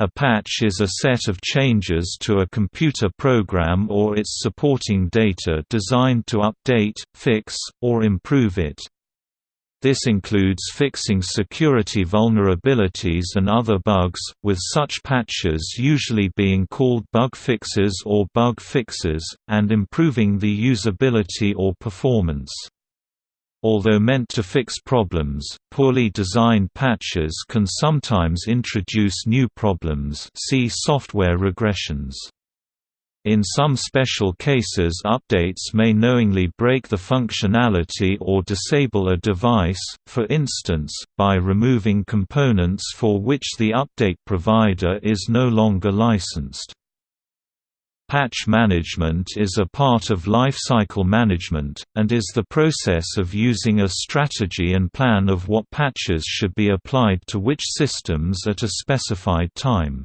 A patch is a set of changes to a computer program or its supporting data designed to update, fix, or improve it. This includes fixing security vulnerabilities and other bugs, with such patches usually being called bug fixes or bug fixes, and improving the usability or performance. Although meant to fix problems, poorly designed patches can sometimes introduce new problems see software regressions. In some special cases updates may knowingly break the functionality or disable a device, for instance, by removing components for which the update provider is no longer licensed. Patch management is a part of lifecycle management, and is the process of using a strategy and plan of what patches should be applied to which systems at a specified time.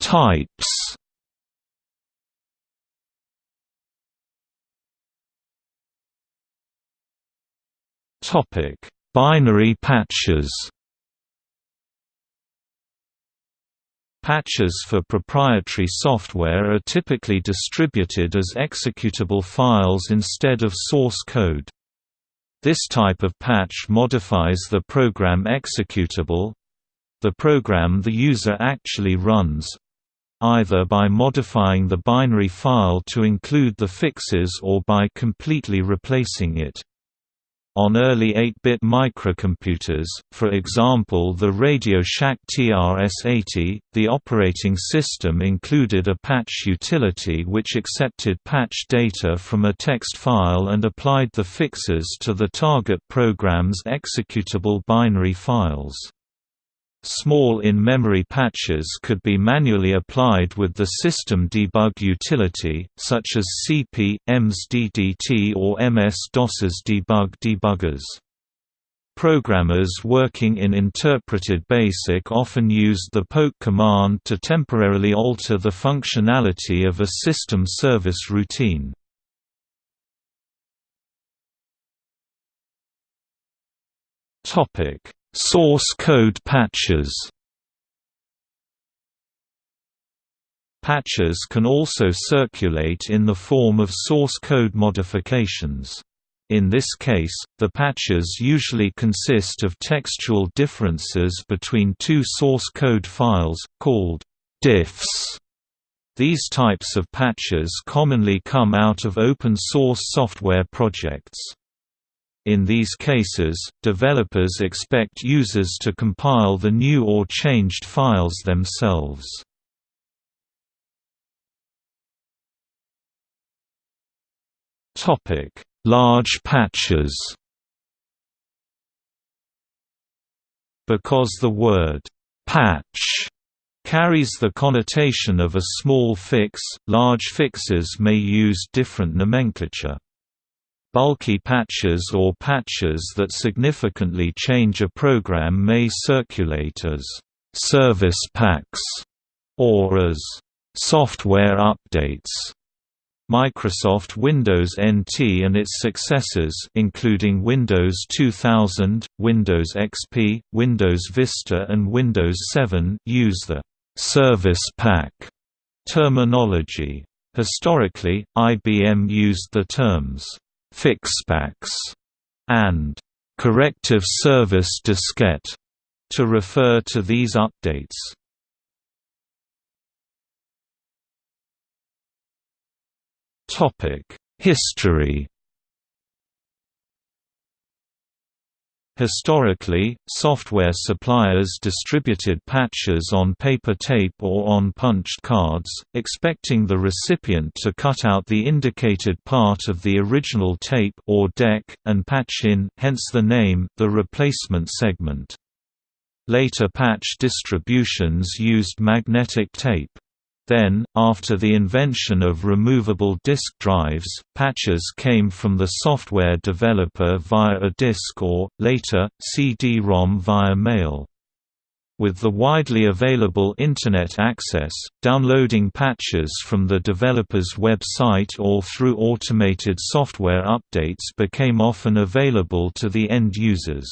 Types. Binary patches. Patches for proprietary software are typically distributed as executable files instead of source code. This type of patch modifies the program executable, the program the user actually runs either by modifying the binary file to include the fixes or by completely replacing it. On early 8-bit microcomputers, for example the Radio Shack TRS-80, the operating system included a patch utility which accepted patch data from a text file and applied the fixes to the target program's executable binary files. Small in-memory patches could be manually applied with the system debug utility, such as CP/M's DDT or MS-DOS's debug debuggers. Programmers working in interpreted BASIC often used the poke command to temporarily alter the functionality of a system service routine. Topic Source code patches Patches can also circulate in the form of source code modifications. In this case, the patches usually consist of textual differences between two source code files, called diffs. These types of patches commonly come out of open-source software projects. In these cases, developers expect users to compile the new or changed files themselves. Large patches Because the word «patch» carries the connotation of a small fix, large fixes may use different nomenclature. Bulky patches or patches that significantly change a program may circulate as «service packs» or as «software updates». Microsoft Windows NT and its successors including Windows 2000, Windows XP, Windows Vista and Windows 7 use the «service pack» terminology. Historically, IBM used the terms FixPaks, and corrective service diskette to refer to these updates. Topic: History Historically, software suppliers distributed patches on paper tape or on punched cards, expecting the recipient to cut out the indicated part of the original tape or deck, and patch in hence the name, the replacement segment. Later patch distributions used magnetic tape. Then, after the invention of removable disk drives, patches came from the software developer via a disk or, later, CD-ROM via mail. With the widely available Internet access, downloading patches from the developer's website or through automated software updates became often available to the end users.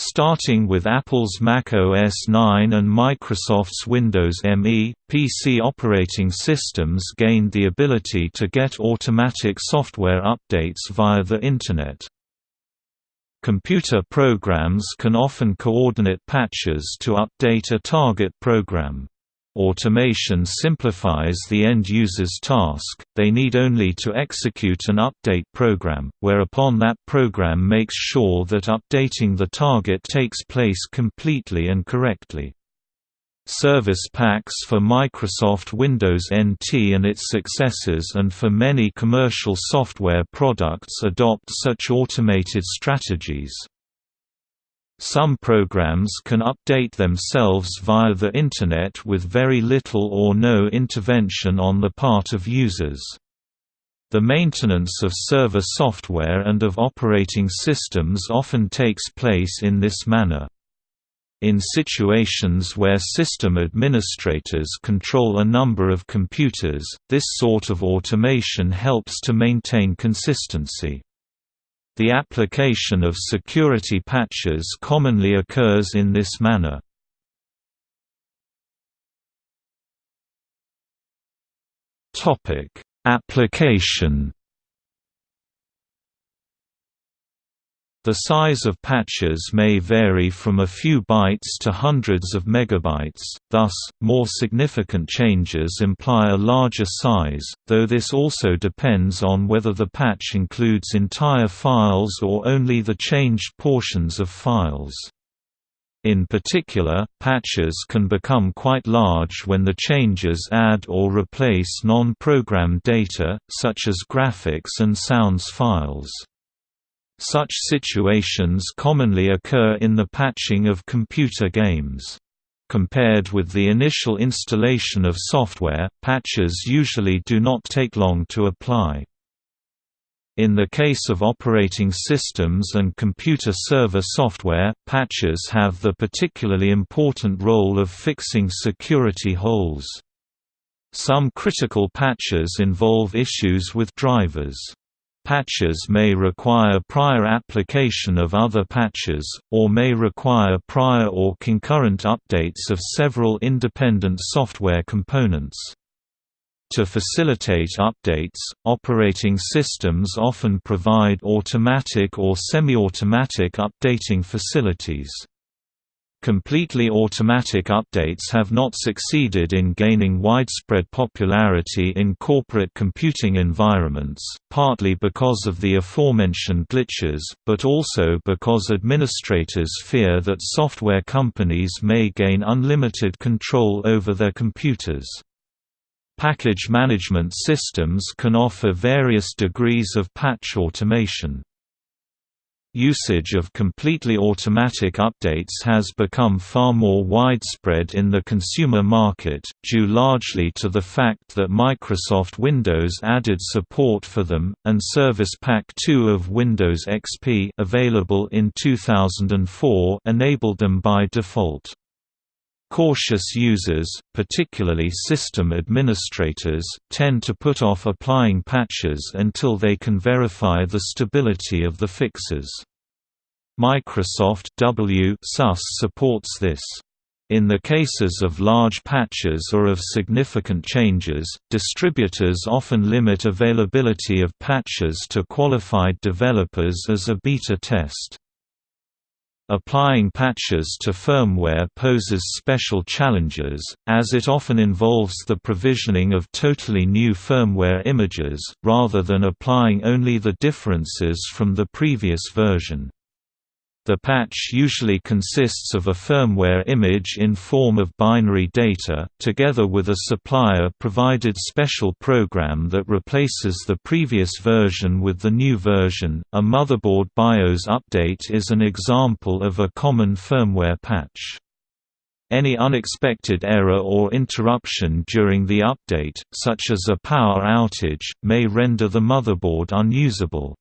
Starting with Apple's Mac OS 9 and Microsoft's Windows ME, PC operating systems gained the ability to get automatic software updates via the Internet. Computer programs can often coordinate patches to update a target program. Automation simplifies the end user's task, they need only to execute an update program, whereupon that program makes sure that updating the target takes place completely and correctly. Service packs for Microsoft Windows NT and its successors and for many commercial software products adopt such automated strategies. Some programs can update themselves via the Internet with very little or no intervention on the part of users. The maintenance of server software and of operating systems often takes place in this manner. In situations where system administrators control a number of computers, this sort of automation helps to maintain consistency. The application of security patches commonly occurs in this manner. Application The size of patches may vary from a few bytes to hundreds of megabytes, thus, more significant changes imply a larger size, though this also depends on whether the patch includes entire files or only the changed portions of files. In particular, patches can become quite large when the changes add or replace non-program data, such as graphics and sounds files. Such situations commonly occur in the patching of computer games. Compared with the initial installation of software, patches usually do not take long to apply. In the case of operating systems and computer server software, patches have the particularly important role of fixing security holes. Some critical patches involve issues with drivers. Patches may require prior application of other patches, or may require prior or concurrent updates of several independent software components. To facilitate updates, operating systems often provide automatic or semi-automatic updating facilities. Completely automatic updates have not succeeded in gaining widespread popularity in corporate computing environments, partly because of the aforementioned glitches, but also because administrators fear that software companies may gain unlimited control over their computers. Package management systems can offer various degrees of patch automation. Usage of completely automatic updates has become far more widespread in the consumer market, due largely to the fact that Microsoft Windows added support for them, and Service Pack 2 of Windows XP available in 2004 enabled them by default. Cautious users, particularly system administrators, tend to put off applying patches until they can verify the stability of the fixes. Microsoft W supports this. In the cases of large patches or of significant changes, distributors often limit availability of patches to qualified developers as a beta test. Applying patches to firmware poses special challenges, as it often involves the provisioning of totally new firmware images, rather than applying only the differences from the previous version. The patch usually consists of a firmware image in form of binary data, together with a supplier-provided special program that replaces the previous version with the new version. A motherboard BIOS update is an example of a common firmware patch. Any unexpected error or interruption during the update, such as a power outage, may render the motherboard unusable.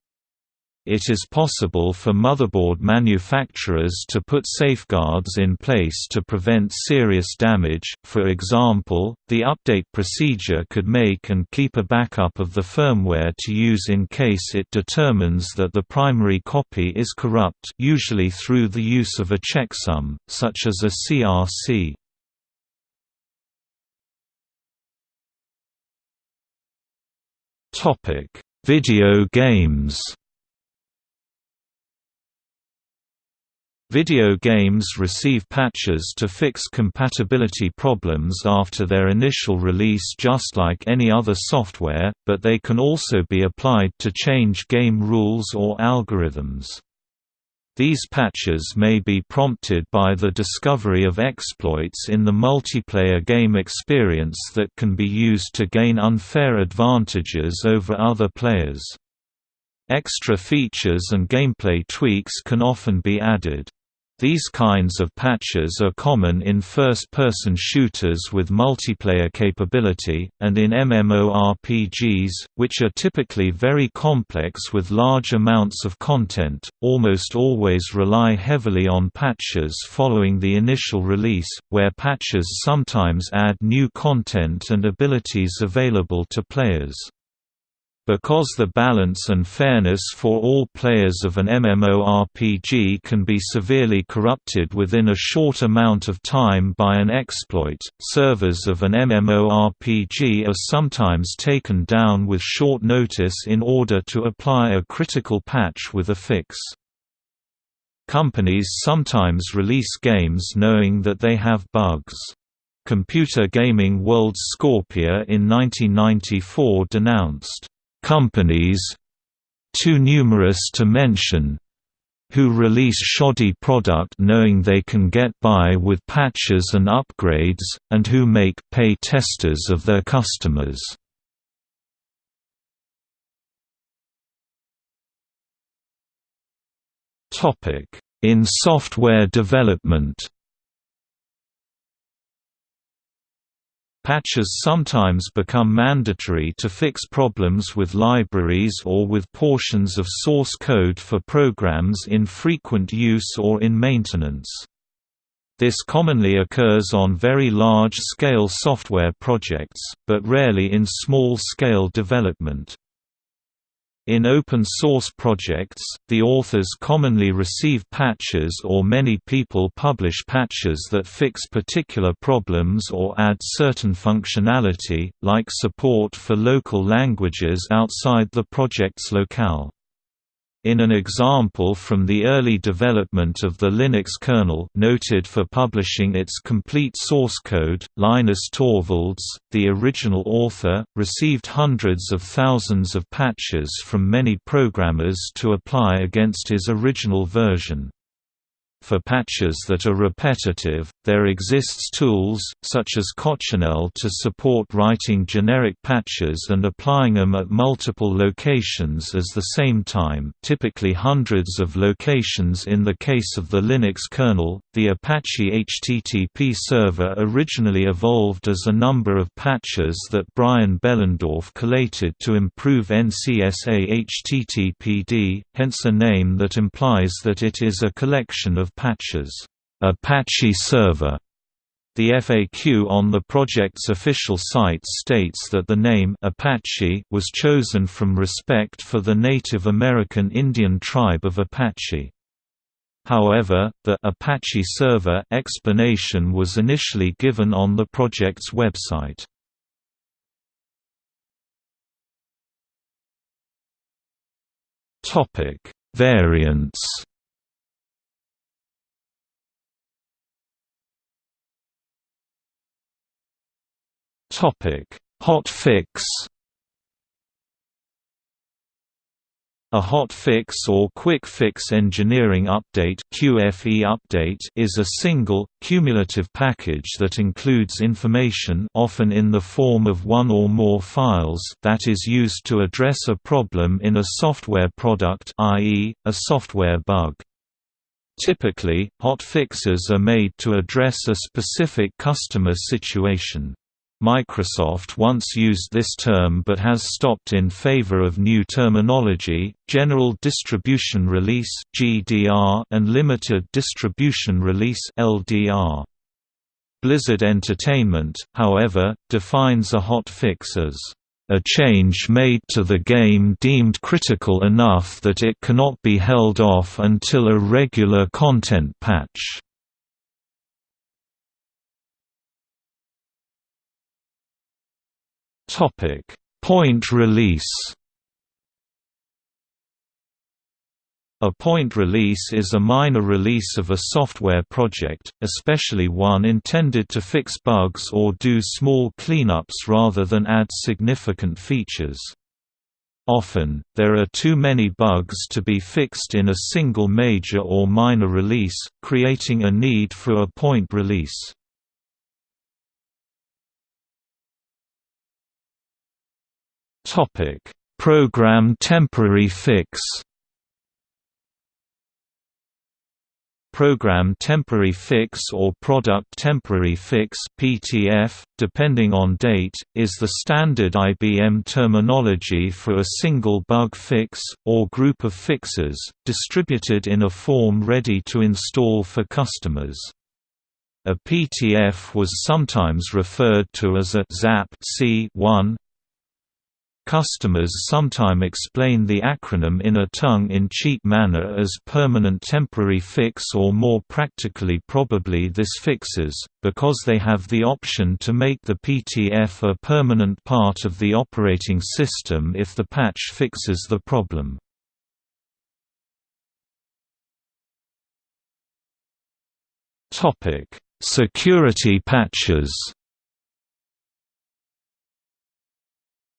It is possible for motherboard manufacturers to put safeguards in place to prevent serious damage, for example, the update procedure could make and keep a backup of the firmware to use in case it determines that the primary copy is corrupt usually through the use of a checksum, such as a CRC. Video games Video games receive patches to fix compatibility problems after their initial release just like any other software, but they can also be applied to change game rules or algorithms. These patches may be prompted by the discovery of exploits in the multiplayer game experience that can be used to gain unfair advantages over other players. Extra features and gameplay tweaks can often be added. These kinds of patches are common in first-person shooters with multiplayer capability, and in MMORPGs, which are typically very complex with large amounts of content, almost always rely heavily on patches following the initial release, where patches sometimes add new content and abilities available to players. Because the balance and fairness for all players of an MMORPG can be severely corrupted within a short amount of time by an exploit, servers of an MMORPG are sometimes taken down with short notice in order to apply a critical patch with a fix. Companies sometimes release games knowing that they have bugs. Computer Gaming World's Scorpia in 1994 denounced companies too numerous to mention who release shoddy product knowing they can get by with patches and upgrades, and who make pay testers of their customers. In software development Patches sometimes become mandatory to fix problems with libraries or with portions of source code for programs in frequent use or in maintenance. This commonly occurs on very large-scale software projects, but rarely in small-scale development. In open-source projects, the authors commonly receive patches or many people publish patches that fix particular problems or add certain functionality, like support for local languages outside the project's locale. In an example from the early development of the Linux kernel noted for publishing its complete source code, Linus Torvalds, the original author, received hundreds of thousands of patches from many programmers to apply against his original version. For patches that are repetitive, there exists tools, such as Coccinelle to support writing generic patches and applying them at multiple locations at the same time typically hundreds of locations in the case of the Linux kernel. The Apache HTTP server originally evolved as a number of patches that Brian Behlendorf collated to improve NCSA HTTPD, hence a name that implies that it is a collection of patches, Apache Server. The FAQ on the project's official site states that the name Apache was chosen from respect for the Native American Indian tribe of Apache. However, the Apache Server explanation was initially given on the project's website. Topic: Variants Hot fix. A hot fix or quick fix engineering update (QFE update) is a single cumulative package that includes information often in the form of one or more files that is used to address a problem in a software product, i.e., a software bug. Typically, hot fixes are made to address a specific customer situation. Microsoft once used this term but has stopped in favor of new terminology, General Distribution Release and Limited Distribution Release LDR. Blizzard Entertainment, however, defines a hot fix as a change made to the game deemed critical enough that it cannot be held off until a regular content patch. Topic: Point release. A point release is a minor release of a software project, especially one intended to fix bugs or do small cleanups rather than add significant features. Often, there are too many bugs to be fixed in a single major or minor release, creating a need for a point release. Topic: Program temporary fix. Program Temporary Fix or Product Temporary Fix (PTF), depending on date, is the standard IBM terminology for a single bug fix or group of fixes distributed in a form ready to install for customers. A PTF was sometimes referred to as a ZAP C1 Customers sometime explain the acronym in a tongue-in-cheek manner as Permanent Temporary Fix or more practically probably this fixes, because they have the option to make the PTF a permanent part of the operating system if the patch fixes the problem. Security patches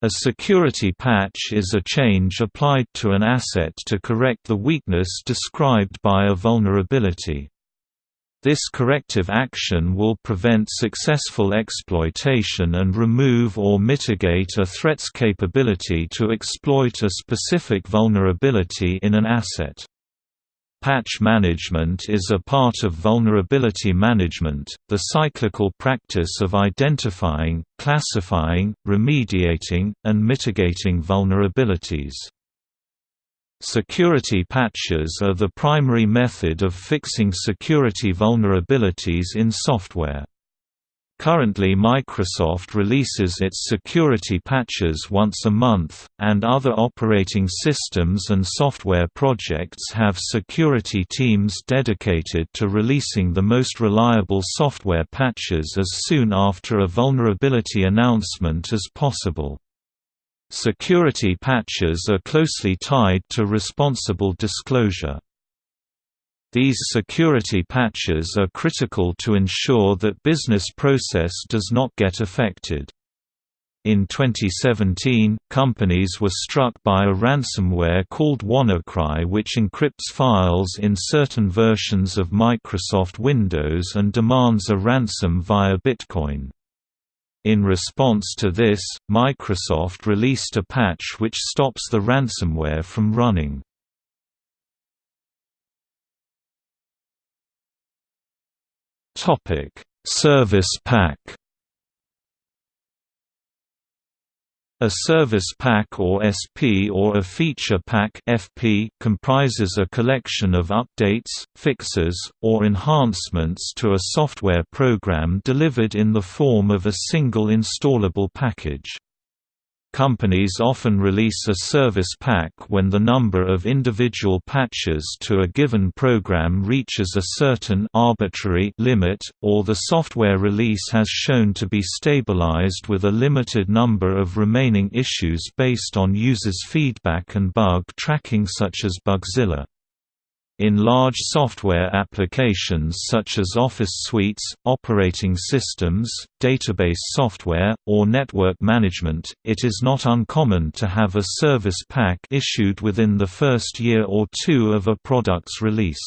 A security patch is a change applied to an asset to correct the weakness described by a vulnerability. This corrective action will prevent successful exploitation and remove or mitigate a threat's capability to exploit a specific vulnerability in an asset. Patch management is a part of vulnerability management, the cyclical practice of identifying, classifying, remediating, and mitigating vulnerabilities. Security patches are the primary method of fixing security vulnerabilities in software. Currently Microsoft releases its security patches once a month, and other operating systems and software projects have security teams dedicated to releasing the most reliable software patches as soon after a vulnerability announcement as possible. Security patches are closely tied to responsible disclosure. These security patches are critical to ensure that business process does not get affected. In 2017, companies were struck by a ransomware called WannaCry which encrypts files in certain versions of Microsoft Windows and demands a ransom via Bitcoin. In response to this, Microsoft released a patch which stops the ransomware from running. Topic: Service Pack. A service pack or SP or a feature pack FP comprises a collection of updates, fixes, or enhancements to a software program delivered in the form of a single installable package. Companies often release a service pack when the number of individual patches to a given program reaches a certain arbitrary limit, or the software release has shown to be stabilized with a limited number of remaining issues based on users' feedback and bug tracking such as Bugzilla. In large software applications such as office suites, operating systems, database software, or network management, it is not uncommon to have a service pack issued within the first year or two of a product's release.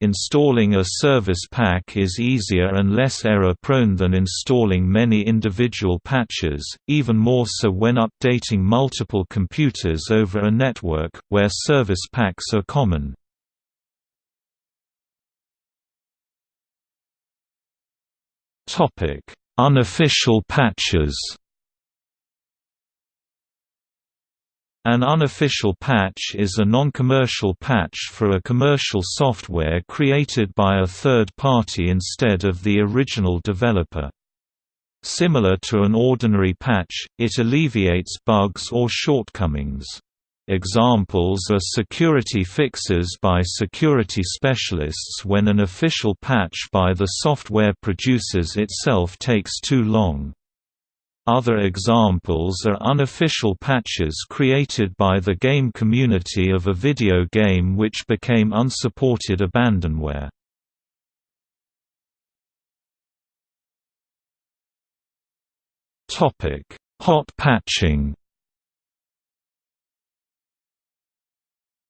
Installing a service pack is easier and less error-prone than installing many individual patches, even more so when updating multiple computers over a network, where service packs are common. Unofficial patches An unofficial patch is a non-commercial patch for a commercial software created by a third party instead of the original developer. Similar to an ordinary patch, it alleviates bugs or shortcomings. Examples are security fixes by security specialists when an official patch by the software producers itself takes too long. Other examples are unofficial patches created by the game community of a video game which became unsupported abandonware. Hot patching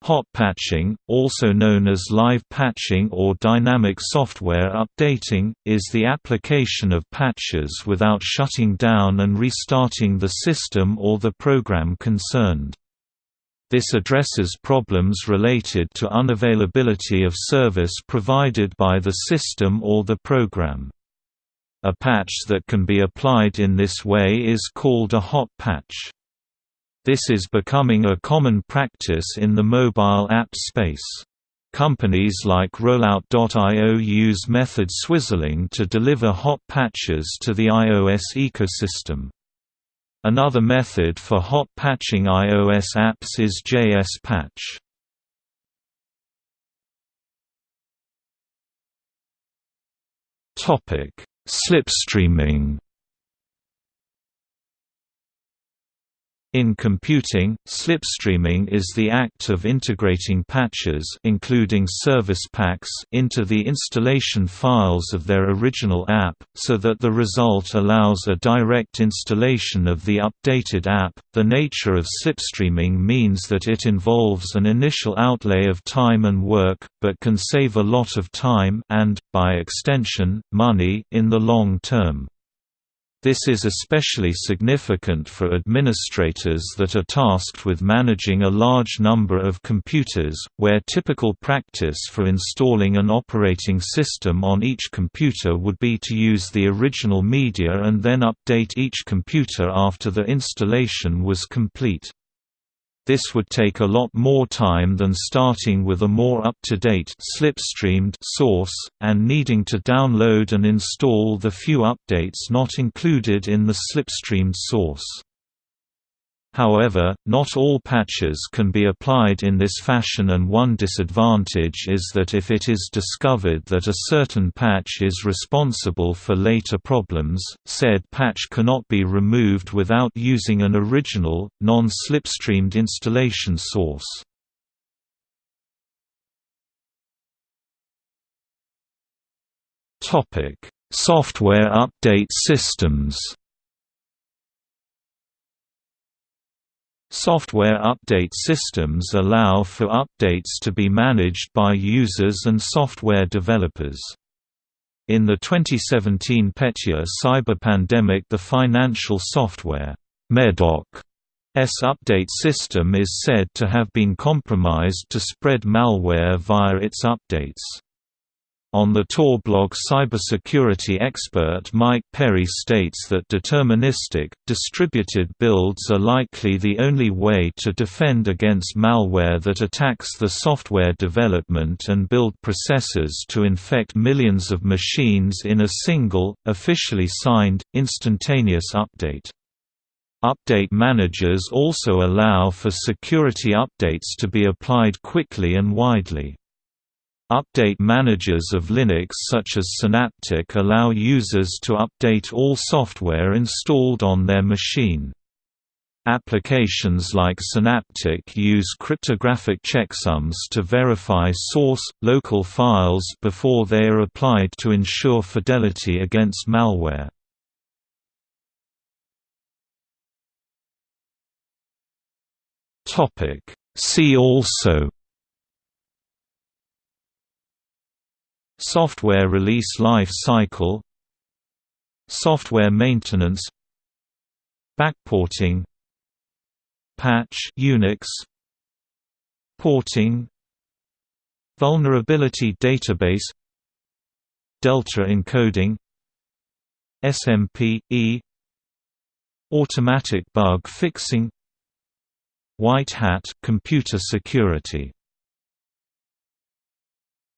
Hot patching, also known as live patching or dynamic software updating, is the application of patches without shutting down and restarting the system or the program concerned. This addresses problems related to unavailability of service provided by the system or the program. A patch that can be applied in this way is called a hot patch. This is becoming a common practice in the mobile app space. Companies like Rollout.io use method swizzling to deliver hot patches to the iOS ecosystem. Another method for hot patching iOS apps is JS Patch. Slipstreaming In computing, slipstreaming is the act of integrating patches including service packs into the installation files of their original app, so that the result allows a direct installation of the updated app. The nature of slipstreaming means that it involves an initial outlay of time and work, but can save a lot of time and, by extension, money in the long term. This is especially significant for administrators that are tasked with managing a large number of computers, where typical practice for installing an operating system on each computer would be to use the original media and then update each computer after the installation was complete. This would take a lot more time than starting with a more up-to-date slipstreamed source, and needing to download and install the few updates not included in the slipstreamed source. However, not all patches can be applied in this fashion and one disadvantage is that if it is discovered that a certain patch is responsible for later problems, said patch cannot be removed without using an original, non-slipstreamed installation source. Software update systems Software update systems allow for updates to be managed by users and software developers. In the 2017 Petya cyber pandemic the financial software, M.E.Doc's update system is said to have been compromised to spread malware via its updates. On the Tor blog cybersecurity expert Mike Perry states that deterministic, distributed builds are likely the only way to defend against malware that attacks the software development and build processes to infect millions of machines in a single, officially signed, instantaneous update. Update managers also allow for security updates to be applied quickly and widely. Update managers of Linux such as Synaptic allow users to update all software installed on their machine. Applications like Synaptic use cryptographic checksums to verify source, local files before they are applied to ensure fidelity against malware. See also Software release life cycle. Software maintenance. Backporting. Patch Unix. Porting. Vulnerability database. Delta encoding. SMP, E. Automatic bug fixing. White hat computer security